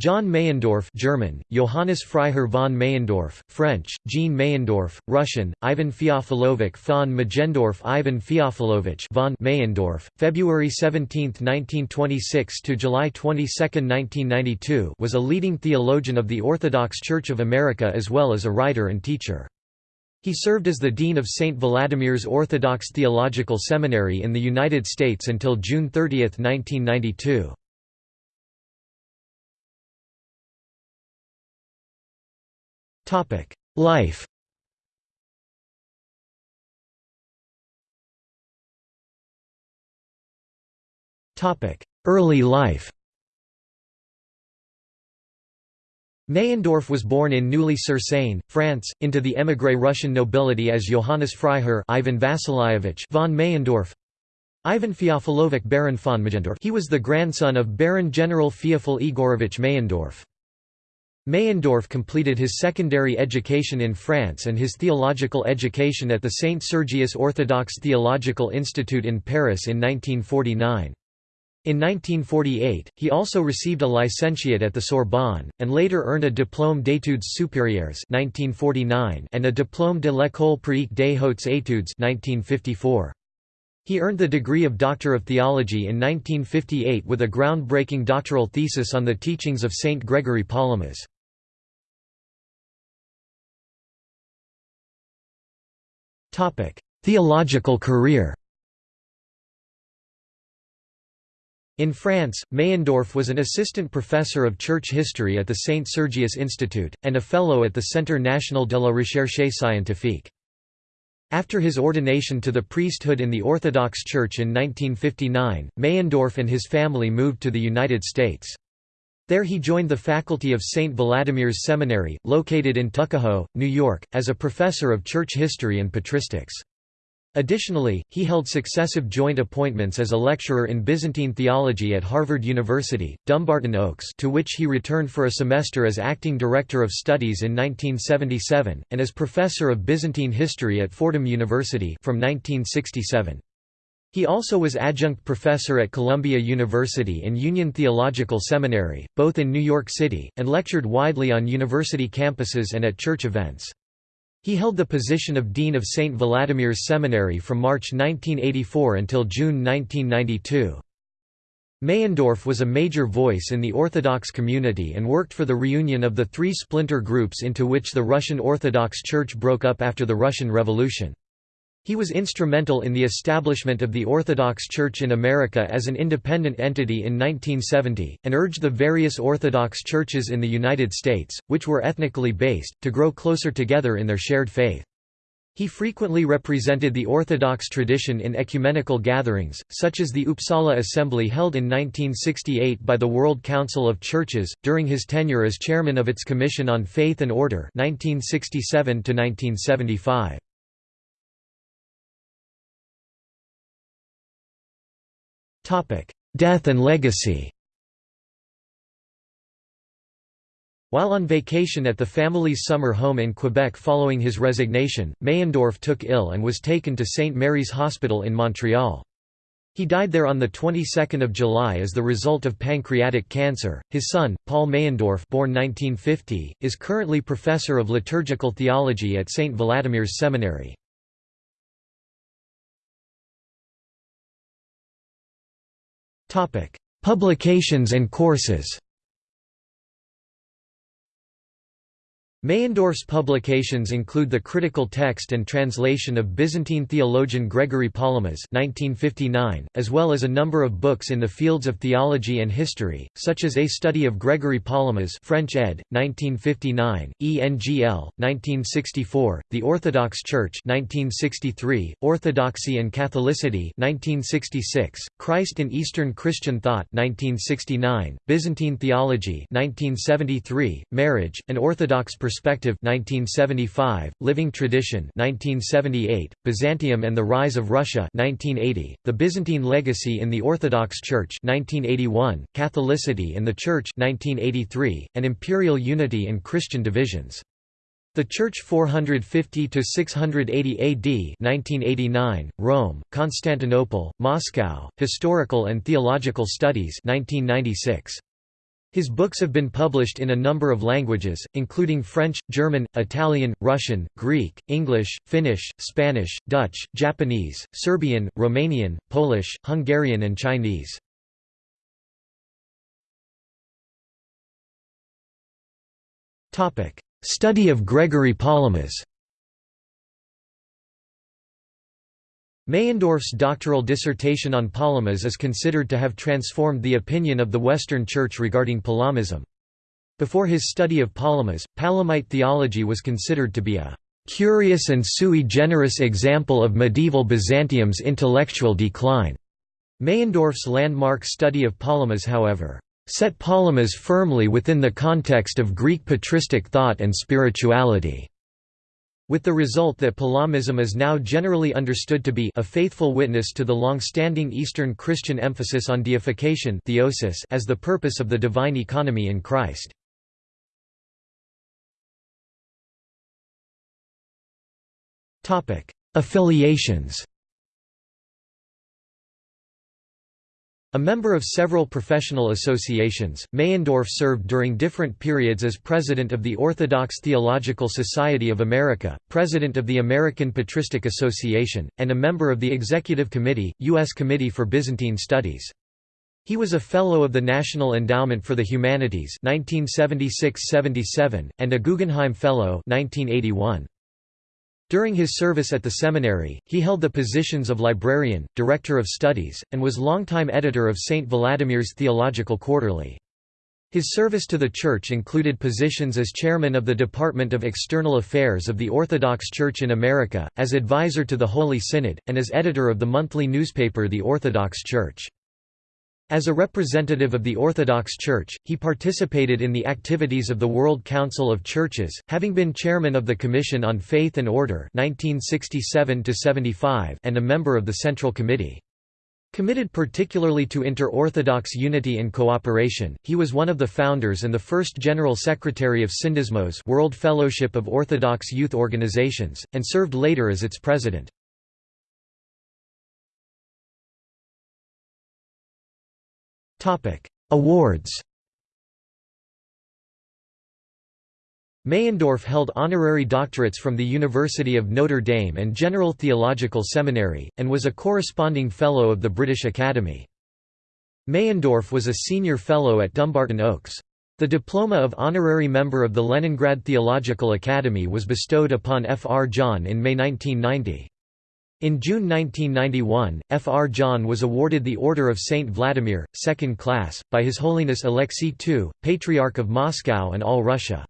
John Meyendorff German, Johannes Freiherr von Meyendorff, French, Jean Meyendorff, Russian, Ivan Feofilovich von Meyendorff Ivan Feofilovich von Meyendorff, February 17, 1926 to July 22, 1992 was a leading theologian of the Orthodox Church of America as well as a writer and teacher. He served as the dean of St. Vladimir's Orthodox Theological Seminary in the United States until June 30, 1992. Life. Early life. Meyendorff was born in Neuilly-sur-Seine, France, into the émigré Russian nobility as Johannes Freiherr Ivan Vasilyevich von Meyendorff, Ivan Feofilovich Baron von Meyendorff he was the grandson of Baron General Feofil Igorovich Meyendorff. Meyendorff completed his secondary education in France and his theological education at the Saint Sergius Orthodox Theological Institute in Paris in 1949. In 1948, he also received a licentiate at the Sorbonne, and later earned a diplôme d'études supérieures 1949 and a diplôme de l'école pratique des hautes études 1954. He earned the degree of Doctor of Theology in 1958 with a groundbreaking doctoral thesis on the teachings of Saint Gregory Palamas. Theological career In France, Meyendorff was an assistant professor of church history at the Saint Sergius Institute, and a fellow at the Centre National de la Recherche Scientifique. After his ordination to the priesthood in the Orthodox Church in 1959, Meyendorff and his family moved to the United States. There he joined the faculty of St. Vladimir's Seminary, located in Tuckahoe, New York, as a professor of church history and patristics. Additionally, he held successive joint appointments as a lecturer in Byzantine theology at Harvard University, Dumbarton Oaks to which he returned for a semester as acting director of studies in 1977, and as professor of Byzantine history at Fordham University from 1967. He also was adjunct professor at Columbia University and Union Theological Seminary, both in New York City, and lectured widely on university campuses and at church events. He held the position of Dean of St. Vladimir's Seminary from March 1984 until June 1992. Meyendorff was a major voice in the Orthodox community and worked for the reunion of the three splinter groups into which the Russian Orthodox Church broke up after the Russian Revolution. He was instrumental in the establishment of the Orthodox Church in America as an independent entity in 1970, and urged the various Orthodox churches in the United States, which were ethnically based, to grow closer together in their shared faith. He frequently represented the Orthodox tradition in ecumenical gatherings, such as the Uppsala Assembly held in 1968 by the World Council of Churches, during his tenure as chairman of its Commission on Faith and Order 1967 -1975. Death and legacy While on vacation at the family's summer home in Quebec following his resignation, Meyendorff took ill and was taken to St. Mary's Hospital in Montreal. He died there on the 22nd of July as the result of pancreatic cancer. His son, Paul Meyendorff, born 1950, is currently professor of liturgical theology at St. Vladimir's Seminary. Publications and courses Meyendorff's publications include the critical text and translation of Byzantine theologian Gregory Palamas (1959), as well as a number of books in the fields of theology and history, such as A Study of Gregory Palamas (French ed. 1959), ENGL 1964, The Orthodox Church 1963, Orthodoxy and Catholicity 1966, Christ in Eastern Christian Thought 1969, Byzantine Theology 1973, Marriage, an Orthodox 1975, Living Tradition 1978, Byzantium and the Rise of Russia 1980, The Byzantine Legacy in the Orthodox Church 1981, Catholicity in the Church 1983, and Imperial Unity and Christian Divisions. The Church 450 to 680 AD 1989, Rome, Constantinople, Moscow, Historical and Theological Studies 1996. His books have been published in a number of languages, including French, German, Italian, Russian, Greek, English, Finnish, Spanish, Dutch, Japanese, Serbian, Romanian, Polish, Hungarian and Chinese. Study of Gregory Palamas Meyendorff's doctoral dissertation on Palamas is considered to have transformed the opinion of the Western Church regarding Palamism. Before his study of Palamas, Palamite theology was considered to be a "...curious and sui generis example of medieval Byzantium's intellectual decline." Meyendorff's landmark study of Palamas however, "...set Palamas firmly within the context of Greek patristic thought and spirituality." With the result that Palamism is now generally understood to be a faithful witness to the long-standing Eastern Christian emphasis on deification theosis as the purpose of the divine economy in Christ. Affiliations A member of several professional associations, Meyendorff served during different periods as president of the Orthodox Theological Society of America, president of the American Patristic Association, and a member of the Executive Committee, U.S. Committee for Byzantine Studies. He was a Fellow of the National Endowment for the Humanities 1976–77, and a Guggenheim Fellow 1981. During his service at the seminary, he held the positions of librarian, director of studies, and was longtime editor of St. Vladimir's Theological Quarterly. His service to the Church included positions as chairman of the Department of External Affairs of the Orthodox Church in America, as advisor to the Holy Synod, and as editor of the monthly newspaper The Orthodox Church. As a representative of the Orthodox Church, he participated in the activities of the World Council of Churches, having been chairman of the Commission on Faith and Order 1967 and a member of the Central Committee. Committed particularly to inter-Orthodox unity and cooperation, he was one of the founders and the first General Secretary of Syndesmos World Fellowship of Orthodox Youth Organizations, and served later as its president. Awards. Meyendorff held honorary doctorates from the University of Notre Dame and General Theological Seminary, and was a corresponding Fellow of the British Academy. Meyendorff was a senior fellow at Dumbarton Oaks. The diploma of honorary member of the Leningrad Theological Academy was bestowed upon F. R. John in May 1990. In June 1991, Fr. John was awarded the Order of Saint Vladimir, second class, by His Holiness Alexei II, Patriarch of Moscow and all Russia.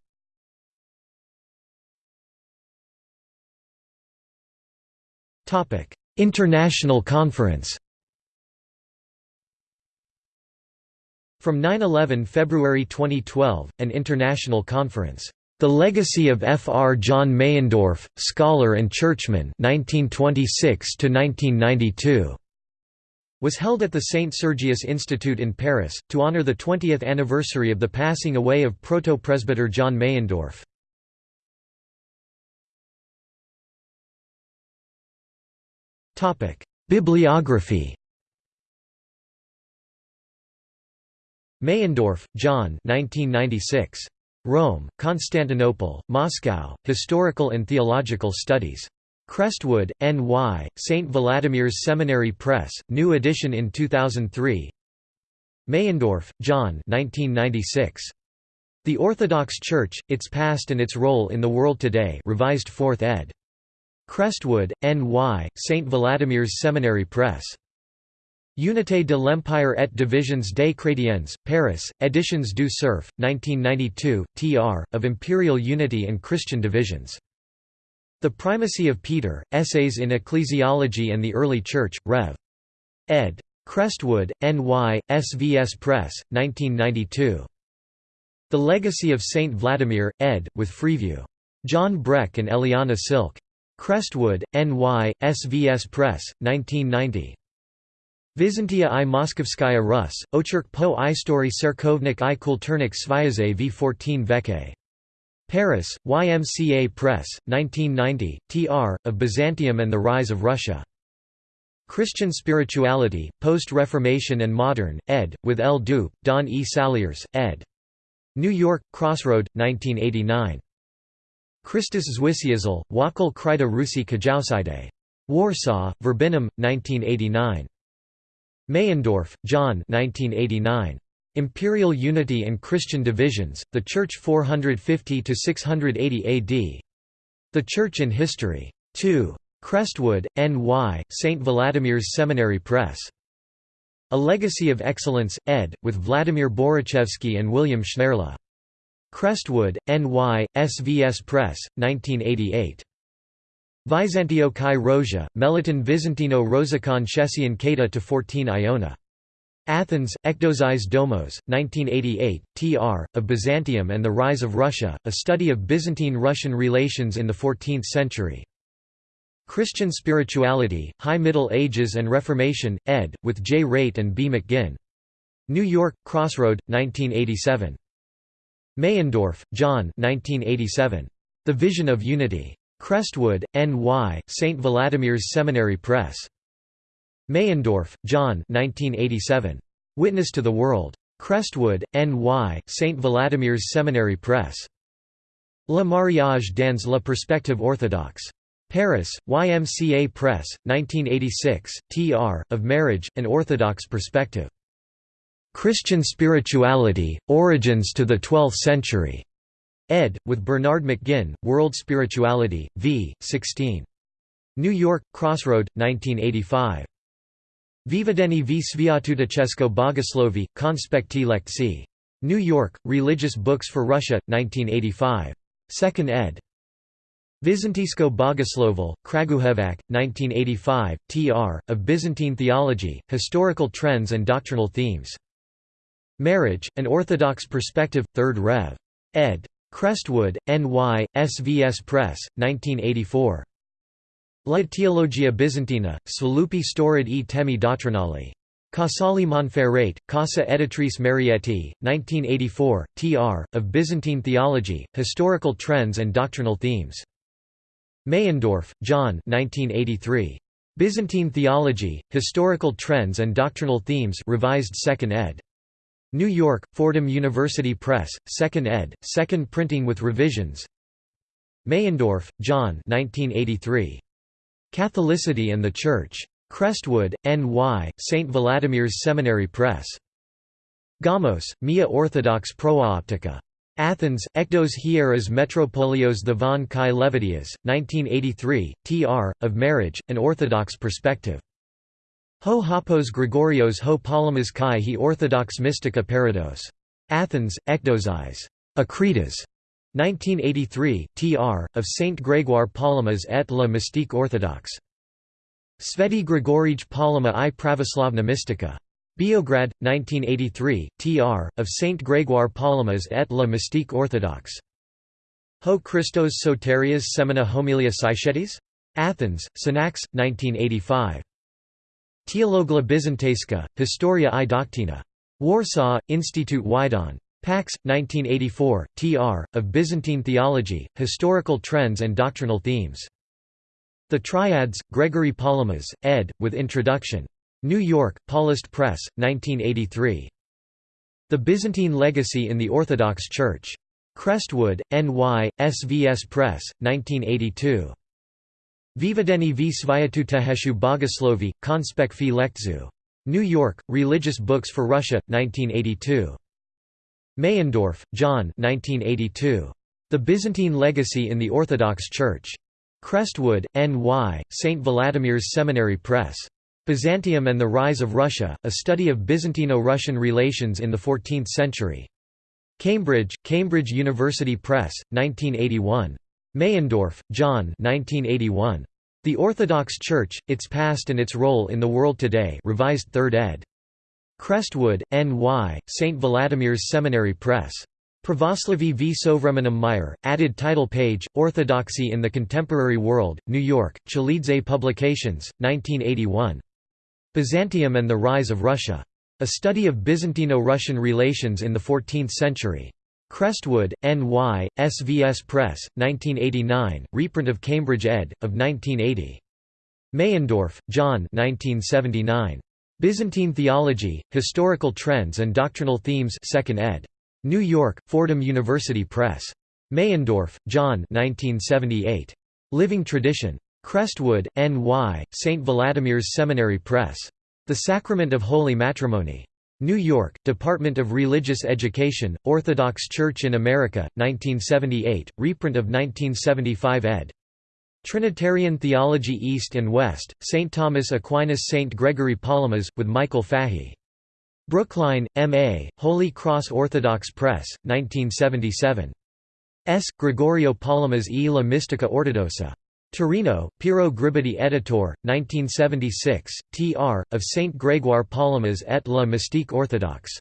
International Conference From 9-11 February 2012, an international conference the Legacy of F. R. John Meyendorff, Scholar and Churchman 1926 was held at the St. Sergius Institute in Paris, to honor the 20th anniversary of the passing away of proto-presbyter John Meyendorff. Bibliography Meyendorff, John 1996. Rome, Constantinople, Moscow, Historical and Theological Studies. Crestwood, N.Y., St. Vladimir's Seminary Press, new edition in 2003 Meyendorff, John 1996. The Orthodox Church, Its Past and Its Role in the World Today revised 4th ed. Crestwood, N.Y., St. Vladimir's Seminary Press. Unité de l'Empire et Divisions des Chrétiens, Paris, Editions du Cerf, 1992, tr. of Imperial Unity and Christian Divisions. The Primacy of Peter, Essays in Ecclesiology and the Early Church, Rev. ed. Crestwood, N.Y., SVS Press, 1992. The Legacy of Saint Vladimir, ed., with Freeview. John Breck and Eliana Silk. Crestwood, N.Y., SVS Press, 1990. Vizantia i Moskovskaya Rus, Ocherk po istory Serkovnik i kulturnik Sviaze v14 veke. Paris, YMCA Press, 1990, tr. of Byzantium and the Rise of Russia. Christian Spirituality, Post-Reformation and Modern, ed., with L. Dupe, Don E. Saliers, ed. New York, Crossroad, 1989. Christus Zwisiezel, Wakil Kryta Rusi Kajausidae. Warsaw, Verbinum, 1989. Meyendorff, John 1989. Imperial Unity and Christian Divisions, The Church 450–680 AD. The Church in History. 2. Crestwood, N.Y., St. Vladimir's Seminary Press. A Legacy of Excellence, ed., with Vladimir Borichevsky and William Schneirla. Crestwood, N.Y., SVS Press, 1988. Vizantio kai Rosia, Meliton Vizantino Rosicon Shesian Kata to 14 Iona. Athens, Ekdozis Domos, 1988, tr. of Byzantium and the Rise of Russia, a study of Byzantine-Russian relations in the 14th century. Christian Spirituality, High Middle Ages and Reformation, ed., with J. Raitt and B. McGinn. New York, Crossroad, 1987. Meyendorff, John 1987. The Vision of Unity. Crestwood, N.Y., St. Vladimir's Seminary Press. Meyendorff, John 1987. Witness to the World. Crestwood, N.Y., St. Vladimir's Seminary Press. Le mariage dans la perspective orthodoxe. Paris, YMCA Press, 1986, tr. of Marriage, an Orthodox Perspective. Christian Spirituality, Origins to the Twelfth Century. Ed. with Bernard McGinn, World Spirituality, v. 16. New York, Crossroad, 1985. Vivadeni v Sviatutachesco Bogoslovi, Konspekti Lekci. New York, Religious Books for Russia, 1985. 2nd ed. Vizantisko Bogoslovil, Kragujevac, 1985, tr. of Byzantine Theology, Historical Trends and Doctrinal Themes. Marriage, An Orthodox Perspective, 3rd Rev. ed. Crestwood, N.Y., SVS Press, 1984. La Teologia Byzantina, Sviluppi Storad e Temi Dottrinali. Casale Monferrato, Casa Editrice Marietti, 1984, tr. of Byzantine Theology, Historical Trends and Doctrinal Themes. Meyendorff, John 1983. Byzantine Theology, Historical Trends and Doctrinal Themes revised 2nd ed. New York, Fordham University Press, 2nd ed., 2nd printing with revisions Meyendorff, John 1983. Catholicity and the Church. Crestwood, N.Y., St. Vladimir's Seminary Press. Gamos, Mia Orthodox Proaoptica. Athens, Ektos Hieras Metropolios the von Kai Levitias, 1983, tr. of Marriage, an Orthodox Perspective. Ho Hapos Gregorios ho Palamas Kai he Orthodox Mystica Parados. Athens, Ektosis. Akritas. 1983, tr. of Saint Grégoire Palamas et la Mystique Orthodoxe. Sveti Grigorij Palama i Pravoslavna Mystica. Beograd, 1983, tr. of Saint Grégoire Palamas et la Mystique Orthodoxe. Ho Christos Soterias Semina Homilia Sychetis? Athens, Synax, 1985. Teologla Byzantesca, Historia i Doctina. Warsaw, Institute Wydon. Pax, 1984, tr. of Byzantine Theology, Historical Trends and Doctrinal Themes. The Triads, Gregory Palamas, ed., with introduction. New York, Paulist Press, 1983. The Byzantine Legacy in the Orthodox Church. Crestwood, N.Y., SVS Press, 1982. Vivadeni v Svyatuteheshu Bogoslovi, Konspekfi Lektzu. New York, Religious Books for Russia, 1982. Meyendorff, John 1982. The Byzantine Legacy in the Orthodox Church. Crestwood, N.Y., St. Vladimir's Seminary Press. Byzantium and the Rise of Russia, a study of Byzantino-Russian relations in the 14th century. Cambridge, Cambridge University Press, 1981. Meyendorff, John 1981. The Orthodox Church, Its Past and Its Role in the World Today revised 3rd ed. Crestwood, N.Y., St. Vladimir's Seminary Press. Pravoslavy v Sovremenem Meyer, added title page, Orthodoxy in the Contemporary World, New York, Chalidze Publications, 1981. Byzantium and the Rise of Russia. A Study of Byzantino-Russian Relations in the Fourteenth Century. Crestwood, N.Y., SVS Press, 1989, reprint of Cambridge ed., of 1980. Meyendorff, John 1979. Byzantine Theology, Historical Trends and Doctrinal Themes 2nd ed. New York, Fordham University Press. Meyendorff, John 1978. Living Tradition. Crestwood, N.Y., St. Vladimir's Seminary Press. The Sacrament of Holy Matrimony. New York, Department of Religious Education, Orthodox Church in America, 1978, reprint of 1975 ed. Trinitarian Theology East and West, St. Thomas Aquinas St. Gregory Palamas, with Michael Fahey. Brookline, M.A., Holy Cross Orthodox Press, 1977. S. Gregorio Palamas e la Ortodossa. Torino, Piero Gribaudi Editor, 1976, tr. of Saint Grégoire Palamas et la Mystique Orthodoxe.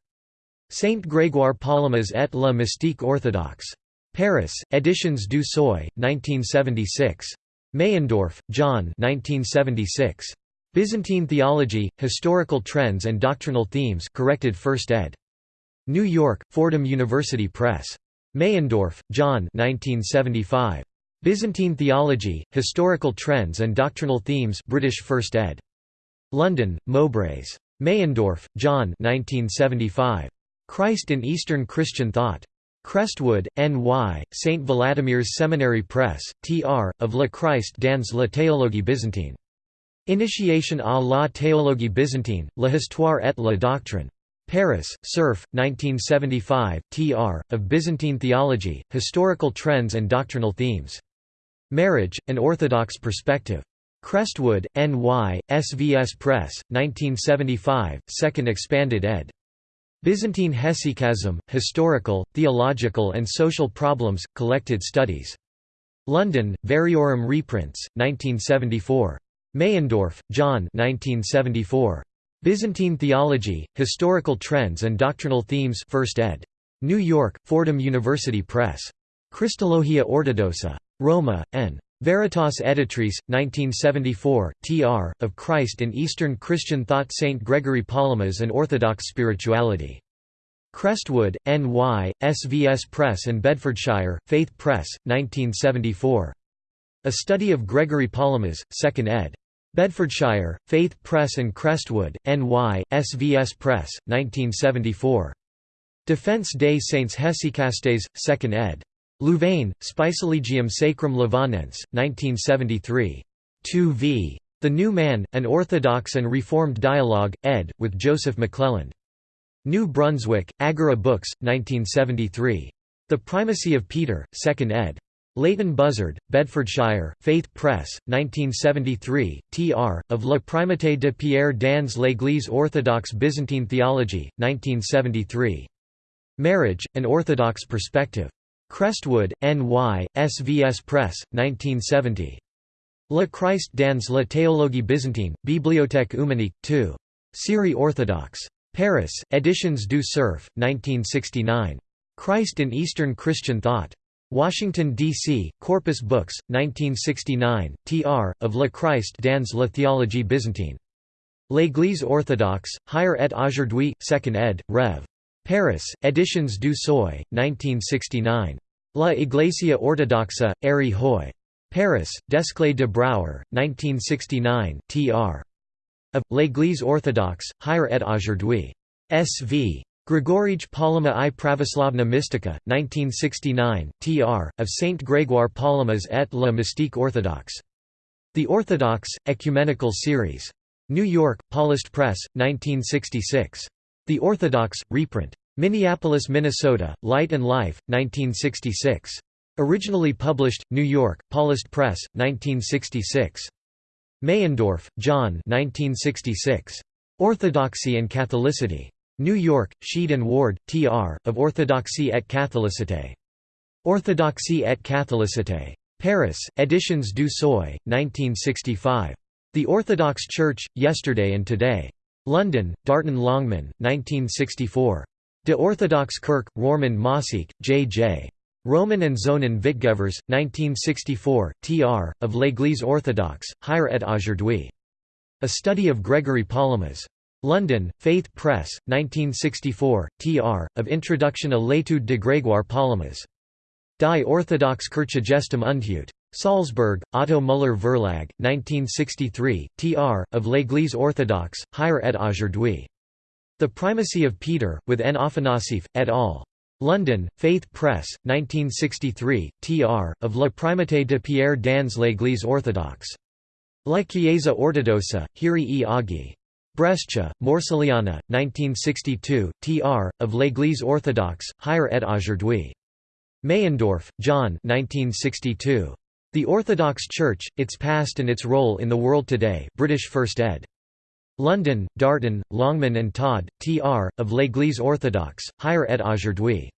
Saint Grégoire Palamas et la Mystique Orthodoxe. Paris, Editions du Seuil, 1976. Meyendorff, John 1976. Byzantine Theology, Historical Trends and Doctrinal Themes corrected 1st ed. New York, Fordham University Press. Meyendorff, John 1975. Byzantine Theology, Historical Trends and Doctrinal Themes British First ed. London, Mowbrays. Meyendorff, John 1975. Christ in Eastern Christian Thought. Crestwood, N.Y., St. Vladimir's Seminary Press, tr. of Le Christ dans la théologie byzantine. Initiation à la théologie byzantine, la histoire et la doctrine. Paris, Cerf, 1975, tr. of Byzantine Theology, Historical Trends and Doctrinal Themes. Marriage, An Orthodox Perspective. Crestwood, N.Y., SVS Press, 1975, 2nd expanded ed. Byzantine Hesychasm, Historical, Theological and Social Problems, Collected Studies. London, Variorum reprints, 1974. Meyendorff, John 1974. Byzantine Theology, Historical Trends and Doctrinal Themes 1st ed. New York, Fordham University Press. Christologia Ortodossa. Roma, N. Veritas Editrice, 1974, tr. of Christ in Eastern Christian Thought St. Gregory Palamas and Orthodox Spirituality. Crestwood, N.Y., SVS Press and Bedfordshire, Faith Press, 1974. A Study of Gregory Palamas, 2nd ed. Bedfordshire, Faith Press and Crestwood, N.Y., SVS Press, 1974. Defense des Saints Hesychastes, 2nd ed. Louvain, Spicilegium Sacrum Louvainense, 1973. 2 v. The New Man, An Orthodox and Reformed Dialogue, ed., with Joseph McClelland. New Brunswick, Agora Books, 1973. The Primacy of Peter, 2nd ed. Leighton Buzzard, Bedfordshire, Faith Press, 1973, tr. of La Primauté de Pierre dans l'Église orthodoxe Byzantine Theology, 1973. Marriage, An Orthodox Perspective. Crestwood, N.Y., SVS Press, 1970. Le Christ dans la théologie byzantine, Bibliothèque Eumenique, 2. Syrie orthodoxe. Paris, Editions du Cerf, 1969. Christ in Eastern Christian Thought. Washington, D.C., Corpus Books, 1969, tr. of Le Christ dans la théologie byzantine. L'Église orthodoxe, Hier et aujourd'hui, 2nd ed., Rev. Paris, Editions du Seuil, 1969. La Iglesia Ortodoxa, Ari Hoy. Paris, Desclée de Brouwer, 1969, tr. Of, L'Église orthodoxe, Hier et aujourd'hui. S.V. Grigorij Palama i Pravoslavna Mystica, 1969, tr. of Saint Grégoire Palamas et la Mystique orthodoxe. The Orthodox, Ecumenical Series. New York, Paulist Press, 1966. The Orthodox, reprint. Minneapolis, Minnesota, Light and Life, 1966. Originally published, New York, Paulist Press, 1966. Meyendorff, John 1966. Orthodoxy and Catholicity. New York, Sheed and Ward, Tr., of Orthodoxie et Catholicité. Orthodoxie et Catholicité. Paris, Editions du Seuil, 1965. The Orthodox Church, Yesterday and Today. London, Darton Longman, 1964. De Orthodox Kirk, Roermond Mossiek, J.J. Roman and Zonen Vitgevers, 1964, tr. of L'Église orthodoxe, Hier et aujourd'hui. A Study of Gregory Palamas. London, Faith Press, 1964, tr. of Introduction à l'étude de Grégoire Palamas. Die Orthodox Kirchegestem und Salzburg, Otto Müller Verlag, 1963, tr. of L'Église orthodoxe, Hier et aujourd'hui. The Primacy of Peter, with N. Afanasieff, et al. London, Faith Press, 1963, tr. of La Primauté de Pierre dans l'Église orthodoxe. La Chiesa ortodossa, Hiri e Aghi. Brescia, Morcelliana, 1962, tr. of l'Église orthodoxe, hier et aujourd'hui. Meyendorff, John 1962. The Orthodox Church, Its Past and Its Role in the World Today British First ed. London, Darton, Longman and Todd, T.R., of l'Église orthodoxe, hier et aujourd'hui.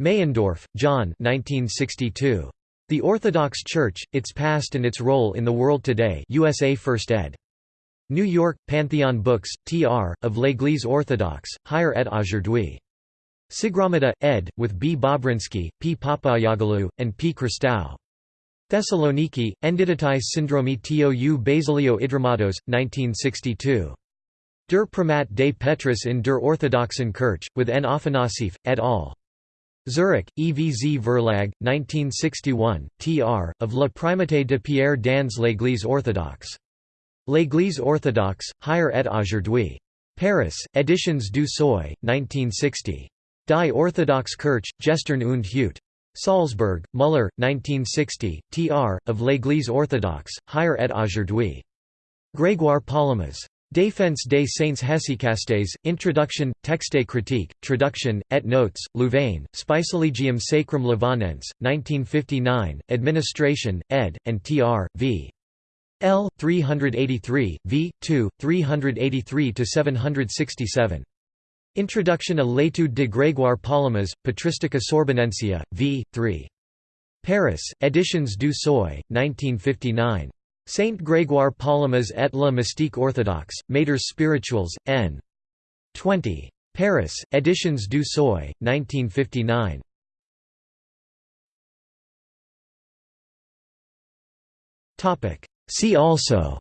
Meyendorff, John 1962. The Orthodox Church, Its Past and Its Role in the World Today USA First ed. New York, Pantheon Books, T.R., of l'Église orthodoxe, hier et aujourd'hui. Sigramata, ed., with B. Bobrinsky, P. Papayoglou, and P. Christou. Thessaloniki, Endiditis Syndromi tou Basilio Idromatos, 1962. Der Primat des Petrus in der Orthodoxen Kirche, with N. Afanasieff, et al. Zurich, EVZ Verlag, 1961, tr. of La Primauté de Pierre dans l'Église orthodoxe. L'Église orthodoxe, hier et aujourd'hui. Paris, Editions du Seuil, 1960. Die Orthodoxe Kirche, Gestern und Heute. Salzburg, Müller, 1960, tr. of l'Église orthodoxe, higher et aujourd'hui. Grégoire Palamas. Défense des Saints Hesychastes, Introduction, Texte critique, Traduction, et Notes, Louvain, Spicilegium Sacrum Livanense, 1959, Administration, ed., and tr. v. L. 383, v. 2, 383–767. Introduction à l'étude de Grégoire Palamas, Patristica Sorbonensia, v. 3. Paris, Editions du Seuil, 1959. Saint Grégoire Palamas et la Mystique orthodoxe, Matters Spirituals, n. 20. Paris, Editions du Seuil, 1959. See also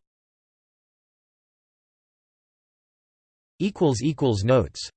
Notes